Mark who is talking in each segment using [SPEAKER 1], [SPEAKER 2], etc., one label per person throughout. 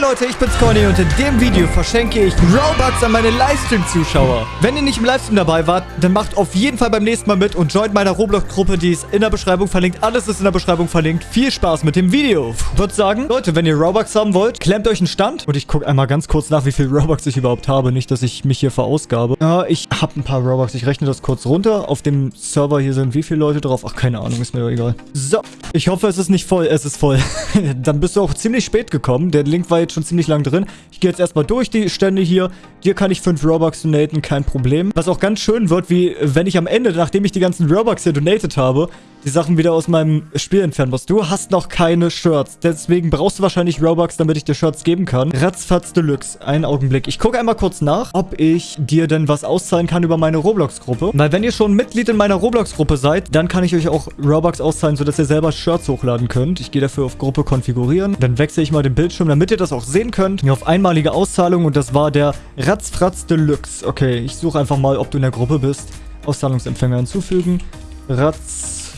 [SPEAKER 1] Leute, ich bin's Conny und in dem Video verschenke ich Robux an meine Livestream-Zuschauer. Wenn ihr nicht im Livestream dabei wart, dann macht auf jeden Fall beim nächsten Mal mit und joint meiner Roblox-Gruppe, die ist in der Beschreibung verlinkt. Alles ist in der Beschreibung verlinkt. Viel Spaß mit dem Video. Ich würde sagen, Leute, wenn ihr Robux haben wollt, klemmt euch einen Stand. Und ich gucke einmal ganz kurz nach, wie viel Robux ich überhaupt habe. Nicht, dass ich mich hier verausgabe. Ja, ich habe ein paar Robux. Ich rechne das kurz runter. Auf dem Server hier sind wie viele Leute drauf? Ach, keine Ahnung, ist mir doch egal. So, ich hoffe, es ist nicht voll. Es ist voll. dann bist du auch ziemlich spät gekommen. Der Link war jetzt schon ziemlich lang drin. Ich gehe jetzt erstmal durch die Stände hier. Dir kann ich 5 Robux donaten, kein Problem. Was auch ganz schön wird, wie wenn ich am Ende, nachdem ich die ganzen Robux hier donated habe, die Sachen wieder aus meinem Spiel entfernen muss. Du hast noch keine Shirts. Deswegen brauchst du wahrscheinlich Robux, damit ich dir Shirts geben kann. Ratzfatz Deluxe. Einen Augenblick. Ich gucke einmal kurz nach, ob ich dir denn was auszahlen kann über meine Roblox-Gruppe. Weil wenn ihr schon Mitglied in meiner Roblox-Gruppe seid, dann kann ich euch auch Robux auszahlen, sodass ihr selber Shirts hochladen könnt. Ich gehe dafür auf Gruppe konfigurieren. Dann wechsle ich mal den Bildschirm, damit ihr das auch sehen könnt. Hier auf einmalige Auszahlung und das war der Ratzfratz Deluxe. Okay, ich suche einfach mal, ob du in der Gruppe bist. Auszahlungsempfänger hinzufügen. Ratz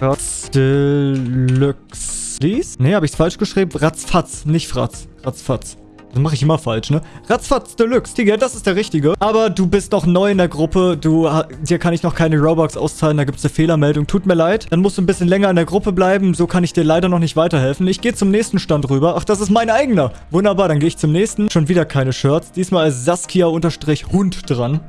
[SPEAKER 1] Ratz Deluxe. Nee, habe ich es falsch geschrieben? Ratzfatz, nicht Fratz. Ratzfatz. Das mache ich immer falsch, ne? Ratzfatz Deluxe. Digga, das ist der richtige. Aber du bist noch neu in der Gruppe. Du, dir kann ich noch keine Robux auszahlen. Da gibt es eine Fehlermeldung. Tut mir leid. Dann musst du ein bisschen länger in der Gruppe bleiben. So kann ich dir leider noch nicht weiterhelfen. Ich gehe zum nächsten Stand rüber. Ach, das ist mein eigener. Wunderbar, dann gehe ich zum nächsten. Schon wieder keine Shirts. Diesmal ist Saskia-Hund dran.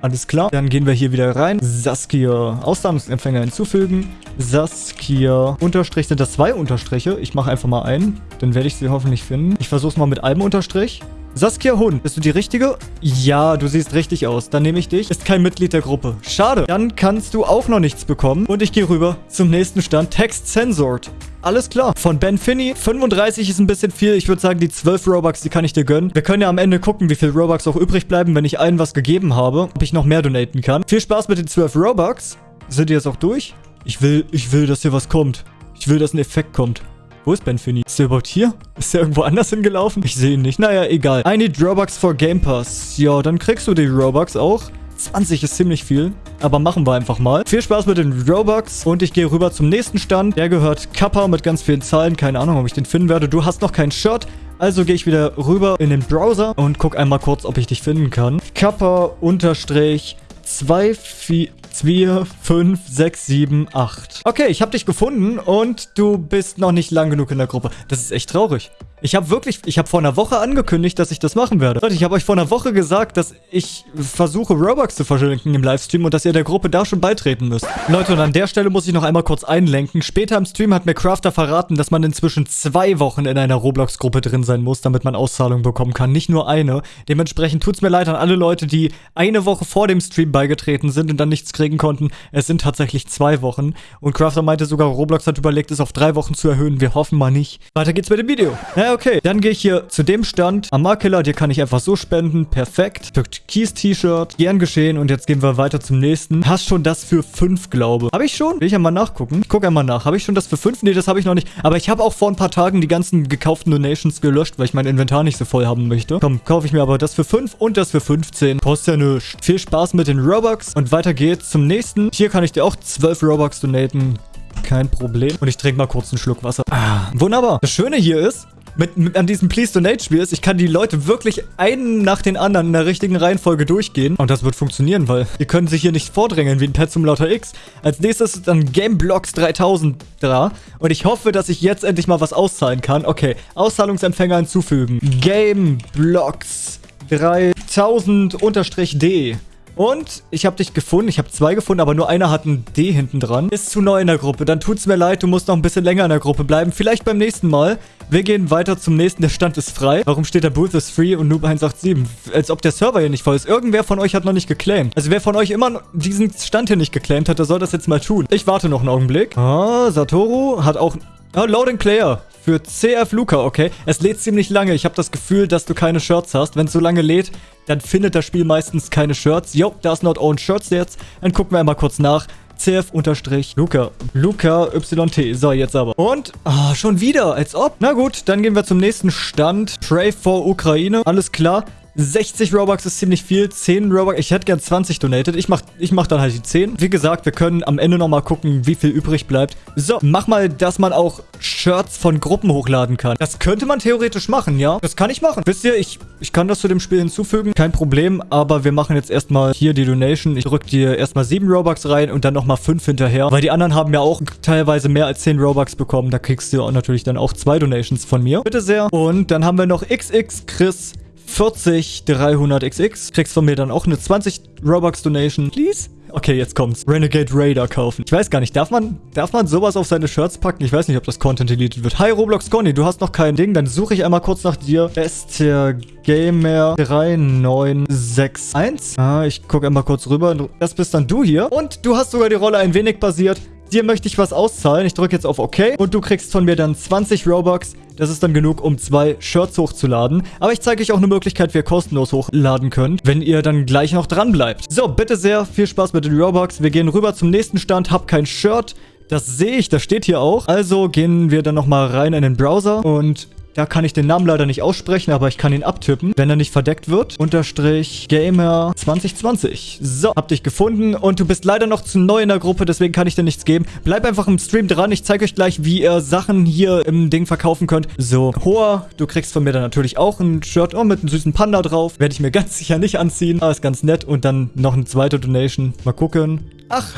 [SPEAKER 1] Alles klar. Dann gehen wir hier wieder rein. Saskia. Auszahlungsempfänger hinzufügen. Saskia. Unterstrich. Sind das zwei Unterstriche? Ich mache einfach mal einen. Dann werde ich sie hoffentlich finden. Ich versuche es mal mit einem Unterstrich. Saskia Hund, bist du die Richtige? Ja, du siehst richtig aus. Dann nehme ich dich. Ist kein Mitglied der Gruppe. Schade. Dann kannst du auch noch nichts bekommen. Und ich gehe rüber zum nächsten Stand. Text Censored. Alles klar. Von Ben Finney. 35 ist ein bisschen viel. Ich würde sagen, die 12 Robux, die kann ich dir gönnen. Wir können ja am Ende gucken, wie viel Robux auch übrig bleiben, wenn ich allen was gegeben habe. Ob ich noch mehr donaten kann. Viel Spaß mit den 12 Robux. Sind die jetzt auch durch? Ich will, ich will, dass hier was kommt. Ich will, dass ein Effekt kommt. Wo ist Ben Finney? Ist der überhaupt hier? Ist der irgendwo anders hingelaufen? Ich sehe ihn nicht. Naja, egal. I need Robux for Game Pass. Ja, dann kriegst du die Robux auch. 20 ist ziemlich viel. Aber machen wir einfach mal. Viel Spaß mit den Robux. Und ich gehe rüber zum nächsten Stand. Der gehört Kappa mit ganz vielen Zahlen. Keine Ahnung, ob ich den finden werde. Du hast noch kein Shirt. Also gehe ich wieder rüber in den Browser und gucke einmal kurz, ob ich dich finden kann. Kappa unterstrich 2, 4, 2, 5, 6, 7, 8. Okay, ich habe dich gefunden und du bist noch nicht lang genug in der Gruppe. Das ist echt traurig. Ich habe wirklich, ich habe vor einer Woche angekündigt, dass ich das machen werde. Leute, ich habe euch vor einer Woche gesagt, dass ich versuche, Robux zu verschenken im Livestream und dass ihr der Gruppe da schon beitreten müsst. Leute, und an der Stelle muss ich noch einmal kurz einlenken. Später im Stream hat mir Crafter verraten, dass man inzwischen zwei Wochen in einer Roblox-Gruppe drin sein muss, damit man Auszahlungen bekommen kann. Nicht nur eine. Dementsprechend tut's mir leid an alle Leute, die eine Woche vor dem Stream beigetreten sind und dann nichts kriegen konnten. Es sind tatsächlich zwei Wochen. Und Crafter meinte sogar, Roblox hat überlegt, es auf drei Wochen zu erhöhen. Wir hoffen mal nicht. Weiter geht's mit dem Video. Ja, okay. Dann gehe ich hier zu dem Stand. Amakilla, dir kann ich einfach so spenden. Perfekt. Türkis-T-Shirt. Gern geschehen. Und jetzt gehen wir weiter zum nächsten. Hast schon das für 5, glaube. Habe ich schon? Will ich einmal nachgucken? Ich gucke einmal nach. Habe ich schon das für 5? Nee, das habe ich noch nicht. Aber ich habe auch vor ein paar Tagen die ganzen gekauften Donations gelöscht, weil ich mein Inventar nicht so voll haben möchte. Komm, kaufe ich mir aber das für 5 und das für 15. Kostet ja nichts. Viel Spaß mit den Robux. Und weiter geht's zum nächsten. Hier kann ich dir auch 12 Robux donaten. Kein Problem. Und ich trinke mal kurz einen Schluck Wasser. Ah, wunderbar. Das Schöne hier ist, mit, mit, an diesem Please Donate Spiel ist, ich kann die Leute wirklich einen nach den anderen in der richtigen Reihenfolge durchgehen. Und das wird funktionieren, weil die können sich hier nicht vordrängeln wie ein Pet zum Lauter X. Als nächstes ist dann Gameblocks 3000 da. Und ich hoffe, dass ich jetzt endlich mal was auszahlen kann. Okay, Auszahlungsempfänger hinzufügen. Gameblocks 3000-D. Und ich habe dich gefunden. Ich habe zwei gefunden, aber nur einer hat ein D hinten dran. Ist zu neu in der Gruppe. Dann tut's mir leid, du musst noch ein bisschen länger in der Gruppe bleiben. Vielleicht beim nächsten Mal. Wir gehen weiter zum nächsten. Der Stand ist frei. Warum steht da Booth is free und Noob 187? Als ob der Server hier nicht voll ist. Irgendwer von euch hat noch nicht geclaimed. Also wer von euch immer diesen Stand hier nicht geclaimed hat, der soll das jetzt mal tun. Ich warte noch einen Augenblick. Ah, Satoru hat auch... Ah, Loading Player. Für CF Luca, okay. Es lädt ziemlich lange. Ich habe das Gefühl, dass du keine Shirts hast. Wenn es so lange lädt, dann findet das Spiel meistens keine Shirts. Jo, da ist not own Shirts jetzt. Dann gucken wir einmal kurz nach. CF-Luca. Luca YT. So, jetzt aber. Und, oh, schon wieder, als ob. Na gut, dann gehen wir zum nächsten Stand. Pray for Ukraine. Alles klar. 60 Robux ist ziemlich viel. 10 Robux. Ich hätte gern 20 donated. Ich mach, ich mach dann halt die 10. Wie gesagt, wir können am Ende nochmal gucken, wie viel übrig bleibt. So, mach mal, dass man auch Shirts von Gruppen hochladen kann. Das könnte man theoretisch machen, ja? Das kann ich machen. Wisst ihr, ich, ich kann das zu dem Spiel hinzufügen. Kein Problem, aber wir machen jetzt erstmal hier die Donation. Ich drück dir erstmal 7 Robux rein und dann nochmal 5 hinterher. Weil die anderen haben ja auch teilweise mehr als 10 Robux bekommen. Da kriegst du natürlich dann auch zwei Donations von mir. Bitte sehr. Und dann haben wir noch XX Chris 40 300XX. Kriegst von mir dann auch eine 20 Robux Donation. Please? Okay, jetzt kommt's. Renegade Raider kaufen. Ich weiß gar nicht, darf man, darf man sowas auf seine Shirts packen? Ich weiß nicht, ob das Content deleted wird. Hi, Roblox Conny, du hast noch kein Ding. Dann suche ich einmal kurz nach dir. Esther Gamer 3961. Ah, ich gucke einmal kurz rüber. Das bist dann du hier. Und du hast sogar die Rolle ein wenig basiert. Dir möchte ich was auszahlen. Ich drücke jetzt auf OK. Und du kriegst von mir dann 20 Robux. Das ist dann genug, um zwei Shirts hochzuladen. Aber ich zeige euch auch eine Möglichkeit, wie ihr kostenlos hochladen könnt, wenn ihr dann gleich noch dran bleibt. So, bitte sehr, viel Spaß mit den Robux. Wir gehen rüber zum nächsten Stand. Hab kein Shirt. Das sehe ich, das steht hier auch. Also gehen wir dann nochmal rein in den Browser und da kann ich den Namen leider nicht aussprechen, aber ich kann ihn abtippen, wenn er nicht verdeckt wird. Unterstrich Gamer 2020. So, hab dich gefunden und du bist leider noch zu neu in der Gruppe, deswegen kann ich dir nichts geben. Bleib einfach im Stream dran. Ich zeige euch gleich, wie ihr Sachen hier im Ding verkaufen könnt. So, Hoa, du kriegst von mir dann natürlich auch ein Shirt oh, mit einem süßen Panda drauf. Werde ich mir ganz sicher nicht anziehen. Aber ist ganz nett. Und dann noch eine zweite Donation. Mal gucken. Ach,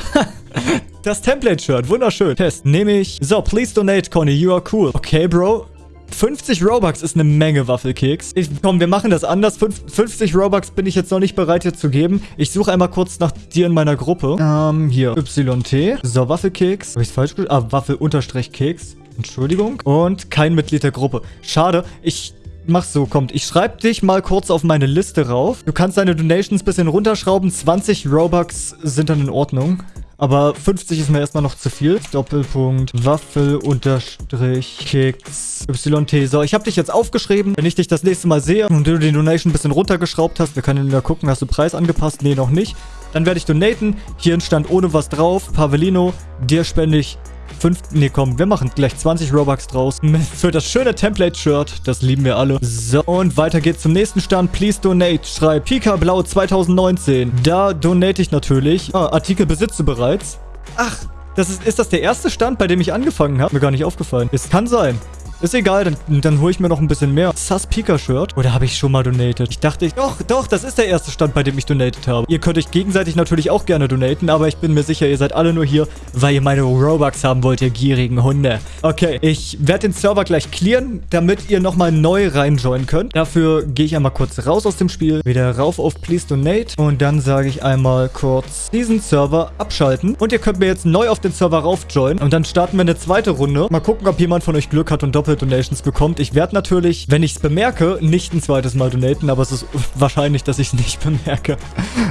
[SPEAKER 1] das Template-Shirt. Wunderschön. Test. Nehme ich. So, please donate, Conny. You are cool. Okay, Bro. 50 Robux ist eine Menge Waffelkeks. Ich, komm, wir machen das anders. 50 Robux bin ich jetzt noch nicht bereit hier zu geben. Ich suche einmal kurz nach dir in meiner Gruppe. Ähm, hier. YT. So, Waffelkeks. Habe ich es falsch geschrieben? Ah, Waffel-Keks. Entschuldigung. Und kein Mitglied der Gruppe. Schade. Ich Mach's so, kommt. Ich schreibe dich mal kurz auf meine Liste rauf. Du kannst deine Donations ein bisschen runterschrauben. 20 Robux sind dann in Ordnung. Aber 50 ist mir erstmal noch zu viel. Doppelpunkt Waffel unterstrich Keks YT. So, ich habe dich jetzt aufgeschrieben. Wenn ich dich das nächste Mal sehe und du den Donation ein bisschen runtergeschraubt hast, wir können ja gucken, hast du Preis angepasst? Nee, noch nicht. Dann werde ich donaten. Hier stand ohne was drauf. Pavelino, dir spende ich 5, nee, komm, wir machen gleich 20 Robux draus. Für das schöne Template-Shirt. Das lieben wir alle. So, und weiter geht's zum nächsten Stand. Please donate. Schreib Pika Blau 2019. Da donate ich natürlich. Ah, Artikel besitze bereits. Ach, das ist, ist das der erste Stand, bei dem ich angefangen habe? Mir gar nicht aufgefallen. Es kann sein. Ist egal, dann, dann hole ich mir noch ein bisschen mehr. Sus Pika Shirt. Oder habe ich schon mal donated? Ich dachte, ich, doch, doch, das ist der erste Stand, bei dem ich donated habe. Ihr könnt euch gegenseitig natürlich auch gerne donaten, aber ich bin mir sicher, ihr seid alle nur hier, weil ihr meine Robux haben wollt, ihr gierigen Hunde. Okay, ich werde den Server gleich clearen, damit ihr nochmal neu reinjoinen könnt. Dafür gehe ich einmal kurz raus aus dem Spiel, wieder rauf auf Please Donate und dann sage ich einmal kurz diesen Server abschalten. Und ihr könnt mir jetzt neu auf den Server raufjoinen und dann starten wir eine zweite Runde. Mal gucken, ob jemand von euch Glück hat und doppelt Donations bekommt. Ich werde natürlich, wenn ich es bemerke, nicht ein zweites Mal donaten, aber es ist wahrscheinlich, dass ich es nicht bemerke.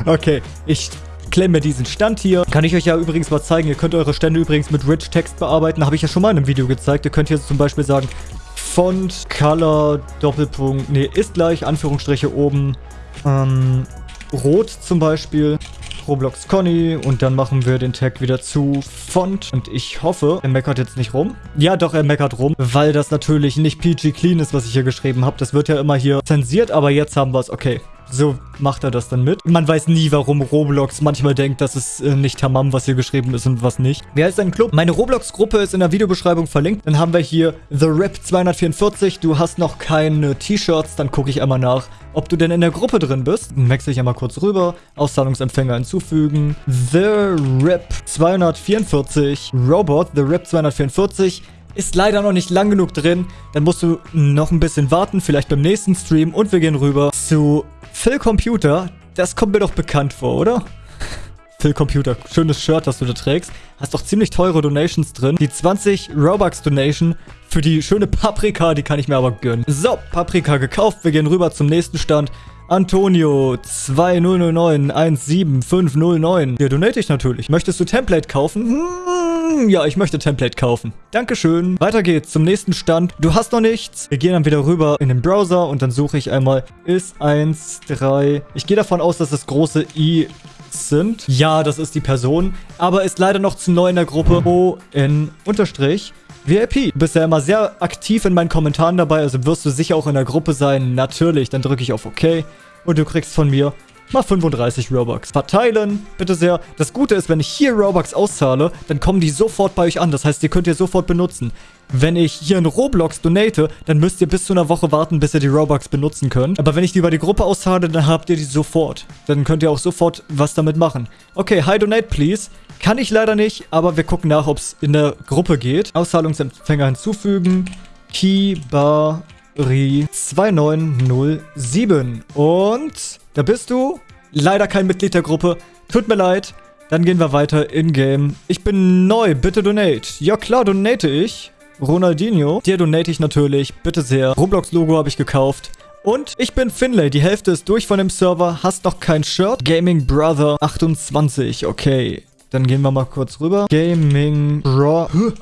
[SPEAKER 1] okay, ich klemme diesen Stand hier. Kann ich euch ja übrigens mal zeigen. Ihr könnt eure Stände übrigens mit Rich Text bearbeiten. Habe ich ja schon mal in einem Video gezeigt. Ihr könnt hier zum Beispiel sagen, Font, Color, Doppelpunkt, nee, ist gleich, Anführungsstriche oben, ähm, Rot zum Beispiel. Roblox Conny und dann machen wir den Tag wieder zu Font und ich hoffe, er meckert jetzt nicht rum. Ja, doch, er meckert rum, weil das natürlich nicht PG Clean ist, was ich hier geschrieben habe. Das wird ja immer hier zensiert, aber jetzt haben wir es. Okay, so macht er das dann mit. Man weiß nie, warum Roblox manchmal denkt, dass es äh, nicht Tamam, was hier geschrieben ist und was nicht. Wer ist ein Club? Meine Roblox-Gruppe ist in der Videobeschreibung verlinkt. Dann haben wir hier The Rap 244. Du hast noch keine T-Shirts, dann gucke ich einmal nach, ob du denn in der Gruppe drin bist. Dann wechsle ich einmal kurz rüber. Auszahlungsempfänger hinzufügen. The Rap 244. Robot, The Rap 244 ist leider noch nicht lang genug drin. Dann musst du noch ein bisschen warten, vielleicht beim nächsten Stream. Und wir gehen rüber zu Phil Computer, das kommt mir doch bekannt vor, oder? Phil Computer, schönes Shirt, das du da trägst. Hast doch ziemlich teure Donations drin. Die 20 Robux Donation für die schöne Paprika, die kann ich mir aber gönnen. So, Paprika gekauft. Wir gehen rüber zum nächsten Stand. Antonio 200917509. Der donate ich natürlich. Möchtest du Template kaufen? Hm, ja, ich möchte Template kaufen. Dankeschön. Weiter geht's zum nächsten Stand. Du hast noch nichts. Wir gehen dann wieder rüber in den Browser und dann suche ich einmal ist 1, 3. Ich gehe davon aus, dass das große I sind. Ja, das ist die Person, aber ist leider noch zu neu in der Gruppe. O-N unterstrich VIP. Du bist ja immer sehr aktiv in meinen Kommentaren dabei, also wirst du sicher auch in der Gruppe sein. Natürlich, dann drücke ich auf OK. und du kriegst von mir mal 35 Robux. Verteilen, bitte sehr. Das Gute ist, wenn ich hier Robux auszahle, dann kommen die sofort bei euch an. Das heißt, die könnt ihr sofort benutzen. Wenn ich hier in Roblox donate, dann müsst ihr bis zu einer Woche warten, bis ihr die Robux benutzen könnt. Aber wenn ich die über die Gruppe auszahle, dann habt ihr die sofort. Dann könnt ihr auch sofort was damit machen. Okay, hi donate please. Kann ich leider nicht, aber wir gucken nach, ob es in der Gruppe geht. Auszahlungsempfänger hinzufügen. Kibari 2907. Und da bist du. Leider kein Mitglied der Gruppe. Tut mir leid. Dann gehen wir weiter in-game. Ich bin neu, bitte donate. Ja klar, donate ich. Ronaldinho. Dir donate ich natürlich, bitte sehr. Roblox-Logo habe ich gekauft. Und ich bin Finlay, die Hälfte ist durch von dem Server, hast noch kein Shirt. Gaming Brother 28, okay. Dann gehen wir mal kurz rüber. Gaming Brother...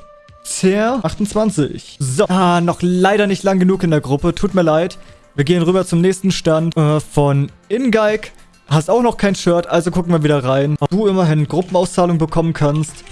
[SPEAKER 1] 28. So. Ah, noch leider nicht lang genug in der Gruppe. Tut mir leid. Wir gehen rüber zum nächsten Stand äh, von Ingeik. Hast auch noch kein Shirt, also gucken wir wieder rein. Ob du immerhin Gruppenauszahlung bekommen kannst.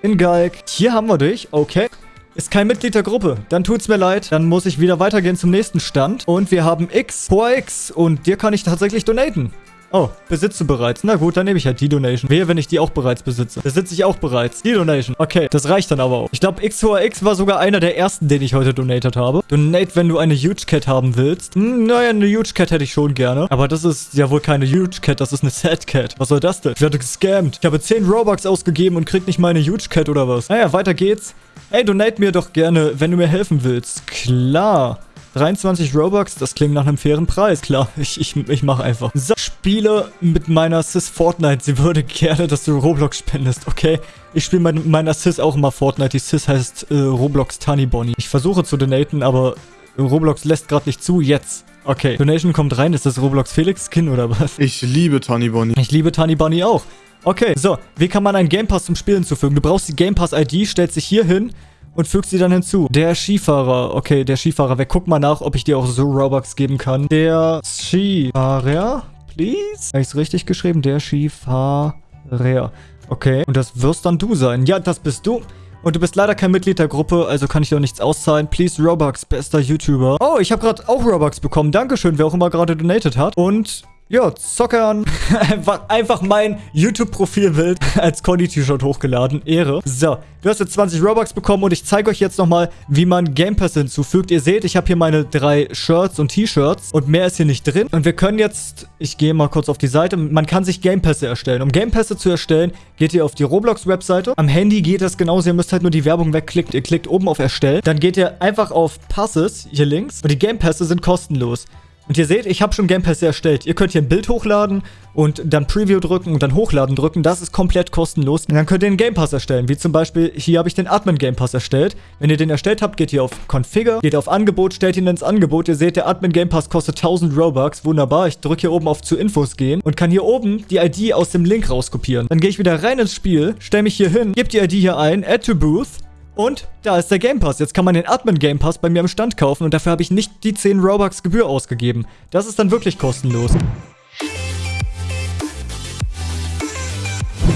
[SPEAKER 1] Ingeik. Hier haben wir dich. Okay. Ist kein Mitglied der Gruppe. Dann tut's mir leid. Dann muss ich wieder weitergehen zum nächsten Stand. Und wir haben X, Poa X. Und dir kann ich tatsächlich donaten. Oh, besitzt du bereits? Na gut, dann nehme ich halt die Donation. Wehe, wenn ich die auch bereits besitze. Besitze ich auch bereits. Die Donation. Okay, das reicht dann aber auch. Ich glaube, XORX war sogar einer der ersten, den ich heute donated habe. Donate, wenn du eine Huge Cat haben willst. Hm, naja, eine Huge Cat hätte ich schon gerne. Aber das ist ja wohl keine Huge Cat, das ist eine Sad Cat. Was soll das denn? Ich werde gescammt. Ich habe 10 Robux ausgegeben und krieg nicht meine Huge Cat oder was? Naja, weiter geht's. Ey, donate mir doch gerne, wenn du mir helfen willst. Klar. 23 Robux, das klingt nach einem fairen Preis. Klar, ich, ich, ich mache einfach. So, spiele mit meiner Sis Fortnite. Sie würde gerne, dass du Roblox spendest, okay? Ich spiele mit meiner Sis auch immer Fortnite. Die Sis heißt äh, Roblox Tiny Bonnie. Ich versuche zu donaten, aber Roblox lässt gerade nicht zu. Jetzt. Okay, Donation kommt rein. Ist das Roblox Felix Skin oder was?
[SPEAKER 2] Ich liebe Tiny Bonnie.
[SPEAKER 1] Ich liebe Tiny Bonnie auch. Okay, so. Wie kann man einen Game Pass zum Spielen zufügen? Du brauchst die Game Pass ID, stellst dich hier hin und fügt sie dann hinzu. Der Skifahrer. Okay, der Skifahrer. Wir gucken mal nach, ob ich dir auch so Robux geben kann. Der Skifahrer, please? Habe ich es richtig geschrieben? Der Skifahrer. Okay. Und das wirst dann du sein. Ja, das bist du. Und du bist leider kein Mitglied der Gruppe, also kann ich dir auch nichts auszahlen. Please Robux, bester YouTuber. Oh, ich habe gerade auch Robux bekommen. Dankeschön, wer auch immer gerade donated hat. Und ja, Zockern. einfach, einfach mein YouTube-Profilbild als Conny-T-Shirt hochgeladen. Ehre. So, du hast jetzt 20 Robux bekommen und ich zeige euch jetzt nochmal, wie man Game Pass hinzufügt. Ihr seht, ich habe hier meine drei Shirts und T-Shirts und mehr ist hier nicht drin. Und wir können jetzt, ich gehe mal kurz auf die Seite, man kann sich Game Pässe erstellen. Um Game Pässe zu erstellen, geht ihr auf die Roblox-Webseite. Am Handy geht das genauso, ihr müsst halt nur die Werbung wegklicken. Ihr klickt oben auf Erstellen. Dann geht ihr einfach auf Passes, hier links. Und die Game Pässe sind kostenlos. Und ihr seht, ich habe schon Game Pass erstellt. Ihr könnt hier ein Bild hochladen und dann Preview drücken und dann Hochladen drücken. Das ist komplett kostenlos. Und dann könnt ihr einen Game Pass erstellen. Wie zum Beispiel, hier habe ich den Admin Game Pass erstellt. Wenn ihr den erstellt habt, geht ihr auf Configure, geht auf Angebot, stellt ihn ins Angebot. Ihr seht, der Admin Game Pass kostet 1000 Robux. Wunderbar. Ich drücke hier oben auf zu Infos gehen und kann hier oben die ID aus dem Link rauskopieren. Dann gehe ich wieder rein ins Spiel, stelle mich hier hin, gebe die ID hier ein, Add to Booth und da ist der Game Pass. Jetzt kann man den Admin Game Pass bei mir im Stand kaufen und dafür habe ich nicht die 10 Robux Gebühr ausgegeben. Das ist dann wirklich kostenlos.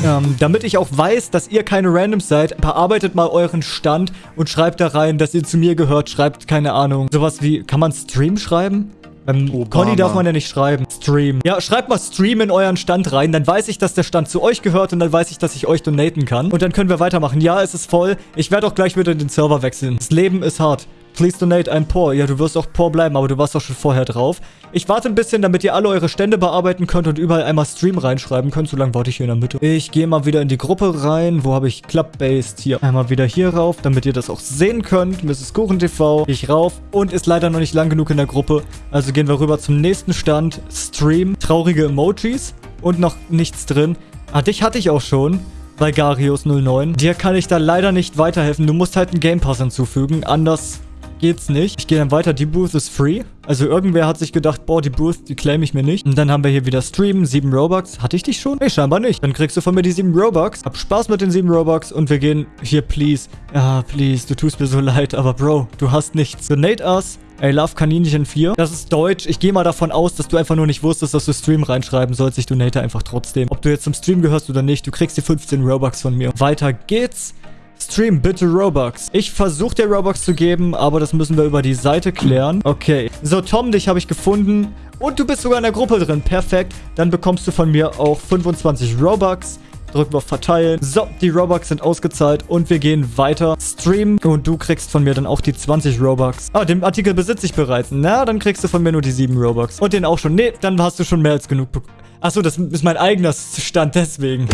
[SPEAKER 1] Ähm, damit ich auch weiß, dass ihr keine Randoms seid, bearbeitet mal euren Stand und schreibt da rein, dass ihr zu mir gehört. Schreibt, keine Ahnung, sowas wie, kann man Stream schreiben? Obama. Conny darf man ja nicht schreiben. Stream. Ja, schreibt mal Stream in euren Stand rein. Dann weiß ich, dass der Stand zu euch gehört und dann weiß ich, dass ich euch donaten kann. Und dann können wir weitermachen. Ja, es ist voll. Ich werde auch gleich wieder den Server wechseln. Das Leben ist hart. Please donate, I'm poor. Ja, du wirst auch poor bleiben, aber du warst doch schon vorher drauf. Ich warte ein bisschen, damit ihr alle eure Stände bearbeiten könnt und überall einmal Stream reinschreiben könnt. So lange warte ich hier in der Mitte. Ich gehe mal wieder in die Gruppe rein. Wo habe ich Club-Based? Hier. Einmal wieder hier rauf, damit ihr das auch sehen könnt. Mrs. Kuchen TV. Ich rauf und ist leider noch nicht lang genug in der Gruppe. Also gehen wir rüber zum nächsten Stand. Stream. Traurige Emojis. Und noch nichts drin. Ah, dich hatte ich auch schon bei Garius09. Dir kann ich da leider nicht weiterhelfen. Du musst halt einen Game Pass hinzufügen. Anders geht's nicht. Ich gehe dann weiter. Die Booth ist free. Also irgendwer hat sich gedacht, boah, die Booth, die claim ich mir nicht. Und dann haben wir hier wieder Stream, 7 Robux. Hatte ich dich schon? Nee, scheinbar nicht. Dann kriegst du von mir die 7 Robux. Hab Spaß mit den 7 Robux und wir gehen hier, please. Ja, please, du tust mir so leid, aber Bro, du hast nichts. Donate us. I love Kaninchen 4. Das ist Deutsch. Ich gehe mal davon aus, dass du einfach nur nicht wusstest, dass du Stream reinschreiben sollst. Ich donate einfach trotzdem. Ob du jetzt zum Stream gehörst oder nicht, du kriegst die 15 Robux von mir. Weiter geht's. Stream bitte Robux. Ich versuche dir Robux zu geben, aber das müssen wir über die Seite klären. Okay. So, Tom, dich habe ich gefunden. Und du bist sogar in der Gruppe drin. Perfekt. Dann bekommst du von mir auch 25 Robux. Drücken wir auf Verteilen. So, die Robux sind ausgezahlt und wir gehen weiter. Stream und du kriegst von mir dann auch die 20 Robux. Ah, den Artikel besitze ich bereits. Na, dann kriegst du von mir nur die 7 Robux. Und den auch schon. Nee, dann hast du schon mehr als genug bekommen. Achso, das ist mein eigener Stand, deswegen.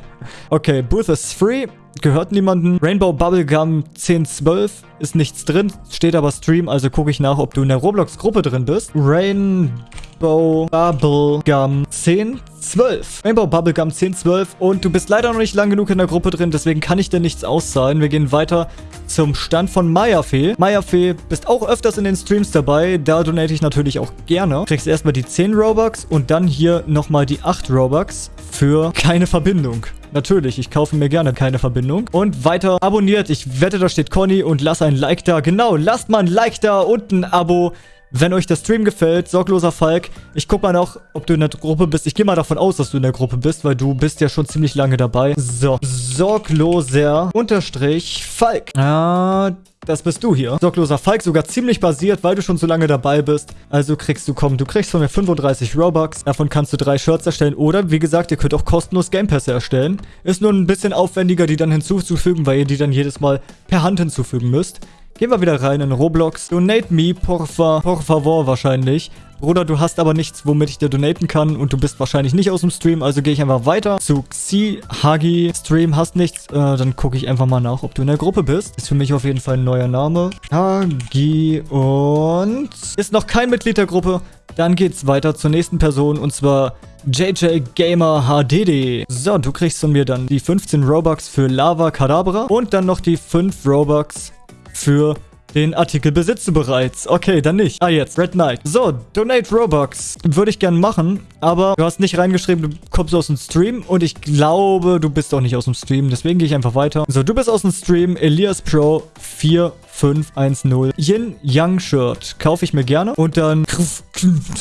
[SPEAKER 1] okay, Booth is free. Gehört niemanden. Rainbow Bubblegum 1012 ist nichts drin. Steht aber Stream, also gucke ich nach, ob du in der Roblox-Gruppe drin bist. Rainbow Bubblegum 1012. Rainbow Bubblegum 1012. Und du bist leider noch nicht lang genug in der Gruppe drin, deswegen kann ich dir nichts auszahlen. Wir gehen weiter zum Stand von Mayafee. Mayafee, bist auch öfters in den Streams dabei. Da donate ich natürlich auch gerne. Kriegst erstmal die 10 Robux und dann hier nochmal die 8 Robux für keine Verbindung. Natürlich, ich kaufe mir gerne keine Verbindung. Und weiter abonniert. Ich wette, da steht Conny und lass ein Like da. Genau, lasst mal ein Like da und ein Abo. Wenn euch der Stream gefällt, sorgloser Falk, ich guck mal noch, ob du in der Gruppe bist. Ich gehe mal davon aus, dass du in der Gruppe bist, weil du bist ja schon ziemlich lange dabei. So, sorgloser Unterstrich Falk. Ah, das bist du hier. Sorgloser Falk, sogar ziemlich basiert, weil du schon so lange dabei bist. Also kriegst du, komm, du kriegst von mir 35 Robux. Davon kannst du drei Shirts erstellen. Oder, wie gesagt, ihr könnt auch kostenlos Game Pässe erstellen. Ist nur ein bisschen aufwendiger, die dann hinzuzufügen, weil ihr die dann jedes Mal per Hand hinzufügen müsst. Gehen wir wieder rein in Roblox. Donate me, por, fa, por favor wahrscheinlich. Bruder, du hast aber nichts, womit ich dir donaten kann und du bist wahrscheinlich nicht aus dem Stream, also gehe ich einfach weiter zu Xi Hagi Stream, hast nichts, äh, dann gucke ich einfach mal nach, ob du in der Gruppe bist. Ist für mich auf jeden Fall ein neuer Name. Hagi und ist noch kein Mitglied der Gruppe. Dann geht's weiter zur nächsten Person und zwar JJ Gamer HDD. So, du kriegst von mir dann die 15 Robux für Lava Kadabra und dann noch die 5 Robux für den Artikel besitzt du bereits. Okay, dann nicht. Ah, jetzt. Red Knight. So, Donate Robux. Würde ich gerne machen, aber du hast nicht reingeschrieben, du kommst aus dem Stream und ich glaube, du bist auch nicht aus dem Stream. Deswegen gehe ich einfach weiter. So, du bist aus dem Stream. Elias Pro 4510. Yin Yang Shirt. Kaufe ich mir gerne. Und dann...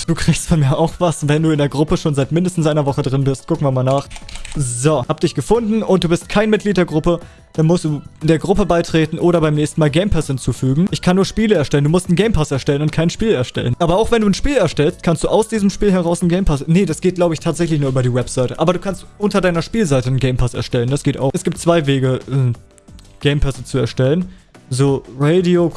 [SPEAKER 1] Du kriegst von mir auch was, wenn du in der Gruppe schon seit mindestens einer Woche drin bist. Gucken wir mal nach. So, hab dich gefunden und du bist kein Mitglied der Gruppe dann musst du der Gruppe beitreten oder beim nächsten Mal Game Pass hinzufügen. Ich kann nur Spiele erstellen. Du musst einen Game Pass erstellen und kein Spiel erstellen. Aber auch wenn du ein Spiel erstellst, kannst du aus diesem Spiel heraus einen Game Pass... Nee, das geht, glaube ich, tatsächlich nur über die Webseite. Aber du kannst unter deiner Spielseite einen Game Pass erstellen. Das geht auch. Es gibt zwei Wege, äh, Game Pässe zu erstellen. So, Radio...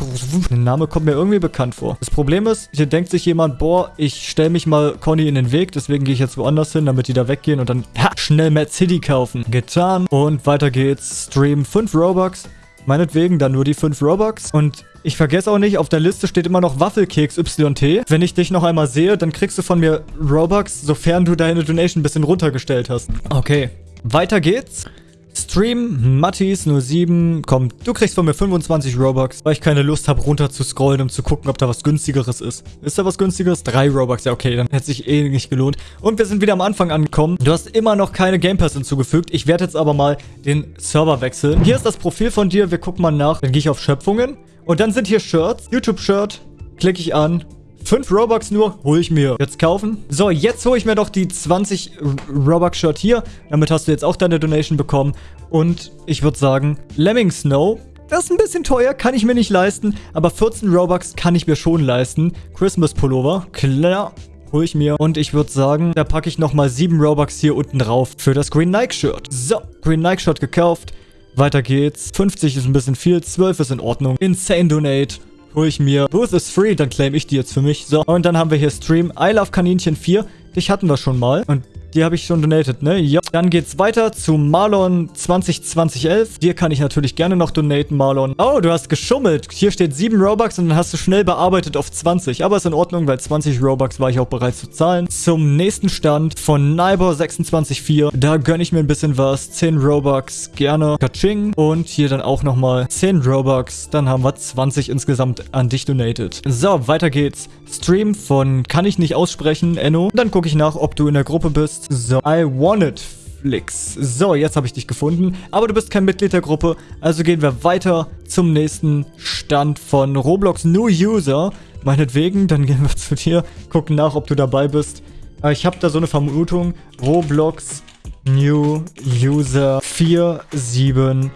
[SPEAKER 1] Der Name kommt mir irgendwie bekannt vor. Das Problem ist, hier denkt sich jemand, boah, ich stelle mich mal Conny in den Weg, deswegen gehe ich jetzt woanders hin, damit die da weggehen und dann ha, schnell Mad City kaufen. Getan. Und weiter geht's. Stream 5 Robux. Meinetwegen dann nur die 5 Robux. Und ich vergesse auch nicht, auf der Liste steht immer noch Waffelkeks YT. Wenn ich dich noch einmal sehe, dann kriegst du von mir Robux, sofern du deine Donation ein bisschen runtergestellt hast. Okay. Weiter geht's. Stream Mattis 07 kommt. Du kriegst von mir 25 Robux, weil ich keine Lust habe, runter zu scrollen, um zu gucken, ob da was günstigeres ist. Ist da was günstigeres? Drei Robux. Ja, okay, dann hätte sich eh nicht gelohnt. Und wir sind wieder am Anfang angekommen. Du hast immer noch keine Game Pass hinzugefügt. Ich werde jetzt aber mal den Server wechseln. Hier ist das Profil von dir. Wir gucken mal nach. Dann gehe ich auf Schöpfungen. Und dann sind hier Shirts. YouTube-Shirt. Klicke ich an. 5 Robux nur, hole ich mir. Jetzt kaufen. So, jetzt hole ich mir doch die 20 Robux-Shirt hier. Damit hast du jetzt auch deine Donation bekommen. Und ich würde sagen, Lemming Snow. Das ist ein bisschen teuer, kann ich mir nicht leisten. Aber 14 Robux kann ich mir schon leisten. Christmas Pullover, klar. Hole ich mir. Und ich würde sagen, da packe ich nochmal 7 Robux hier unten drauf für das Green Nike Shirt. So, Green Nike Shirt gekauft. Weiter geht's. 50 ist ein bisschen viel, 12 ist in Ordnung. Insane Donate hole ich mir. Booth is free, dann claim ich die jetzt für mich. So, und dann haben wir hier Stream. I Love Kaninchen 4. Dich hatten wir schon mal. Und die habe ich schon donated, ne? Ja. Dann geht's weiter zu Marlon 202011. Dir kann ich natürlich gerne noch donaten, Marlon. Oh, du hast geschummelt. Hier steht 7 Robux und dann hast du schnell bearbeitet auf 20. Aber ist in Ordnung, weil 20 Robux war ich auch bereit zu zahlen. Zum nächsten Stand von Nibor 264. Da gönne ich mir ein bisschen was. 10 Robux, gerne. Kaching. Und hier dann auch nochmal 10 Robux. Dann haben wir 20 insgesamt an dich donated. So, weiter geht's. Stream von kann ich nicht aussprechen, Enno. Dann gucke ich nach, ob du in der Gruppe bist. So, I want it. Flix. So, jetzt habe ich dich gefunden. Aber du bist kein Mitglied der Gruppe. Also gehen wir weiter zum nächsten Stand von Roblox New User. Meinetwegen, dann gehen wir zu dir, gucken nach, ob du dabei bist. Ich habe da so eine Vermutung. Roblox New User 4711.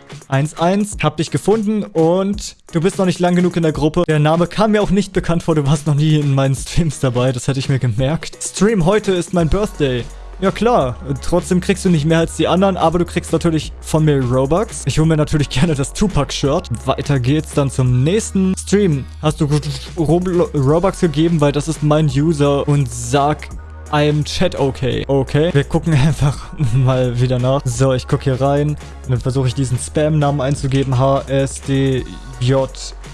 [SPEAKER 1] Hab dich gefunden und du bist noch nicht lang genug in der Gruppe. Der Name kam mir auch nicht bekannt vor. Du warst noch nie in meinen Streams dabei. Das hätte ich mir gemerkt. Stream heute ist mein Birthday. Ja klar, trotzdem kriegst du nicht mehr als die anderen, aber du kriegst natürlich von mir Robux. Ich hole mir natürlich gerne das Tupac-Shirt. Weiter geht's dann zum nächsten Stream. Hast du Robux gegeben, weil das ist mein User und sag I'm Chat okay. Okay. Wir gucken einfach mal wieder nach. So, ich gucke hier rein. Und dann versuche ich diesen Spam-Namen einzugeben. HSDJ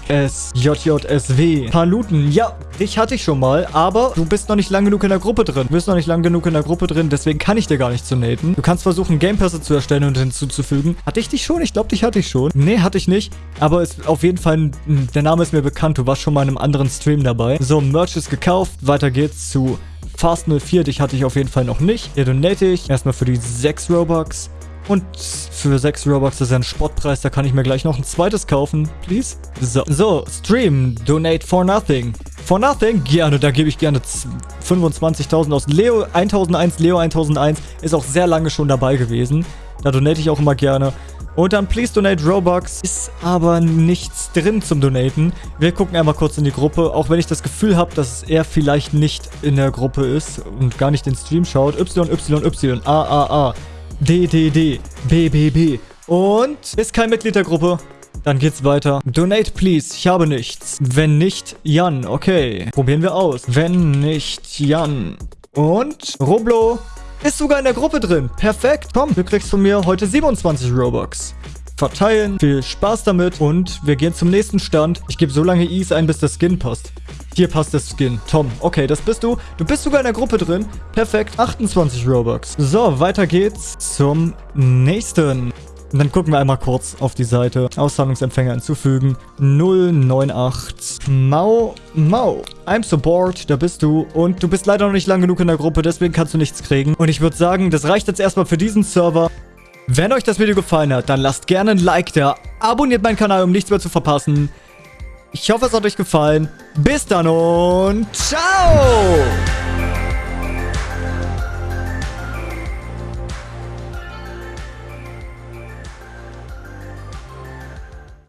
[SPEAKER 1] SJJSW. Paluten, ja, dich hatte ich schon mal, aber du bist noch nicht lang genug in der Gruppe drin. Du bist noch nicht lang genug in der Gruppe drin, deswegen kann ich dir gar nicht zu. Du kannst versuchen, Gamepässe zu erstellen und hinzuzufügen. Hatte ich dich schon? Ich glaube, dich hatte ich schon. Nee, hatte ich nicht. Aber ist auf jeden Fall, der Name ist mir bekannt. Du warst schon mal in einem anderen Stream dabei. So, Merch ist gekauft. Weiter geht's zu Fast 04. Dich hatte ich auf jeden Fall noch nicht. Hier donate ich. Erstmal für die 6 Robux. Und für 6 Robux ist ja ein Spottpreis, da kann ich mir gleich noch ein zweites kaufen, please. So, so Stream, donate for nothing. For nothing? Gerne, da gebe ich gerne 25.000 aus. Leo 1001, Leo 1001 ist auch sehr lange schon dabei gewesen. Da donate ich auch immer gerne. Und dann please donate Robux. Ist aber nichts drin zum Donaten. Wir gucken einmal kurz in die Gruppe. Auch wenn ich das Gefühl habe, dass er vielleicht nicht in der Gruppe ist und gar nicht den Stream schaut. Y, Y, Y, A, A, A. D, D, D, B, B, B. Und ist kein Mitglied der Gruppe. Dann geht's weiter. Donate, please. Ich habe nichts. Wenn nicht, Jan. Okay. Probieren wir aus. Wenn nicht, Jan. Und Roblo ist sogar in der Gruppe drin. Perfekt. Komm, du kriegst von mir heute 27 Robux. Verteilen. Viel Spaß damit. Und wir gehen zum nächsten Stand. Ich gebe so lange Is ein, bis der Skin passt. Hier passt der Skin. Tom. Okay, das bist du. Du bist sogar in der Gruppe drin. Perfekt. 28 Robux. So, weiter geht's zum nächsten. Und dann gucken wir einmal kurz auf die Seite. Auszahlungsempfänger hinzufügen. 098. Mau, Mau. I'm support, da bist du. Und du bist leider noch nicht lang genug in der Gruppe, deswegen kannst du nichts kriegen. Und ich würde sagen, das reicht jetzt erstmal für diesen Server. Wenn euch das Video gefallen hat, dann lasst gerne ein Like da. Abonniert meinen Kanal, um nichts mehr zu verpassen. Ich hoffe, es hat euch gefallen. Bis dann und ciao!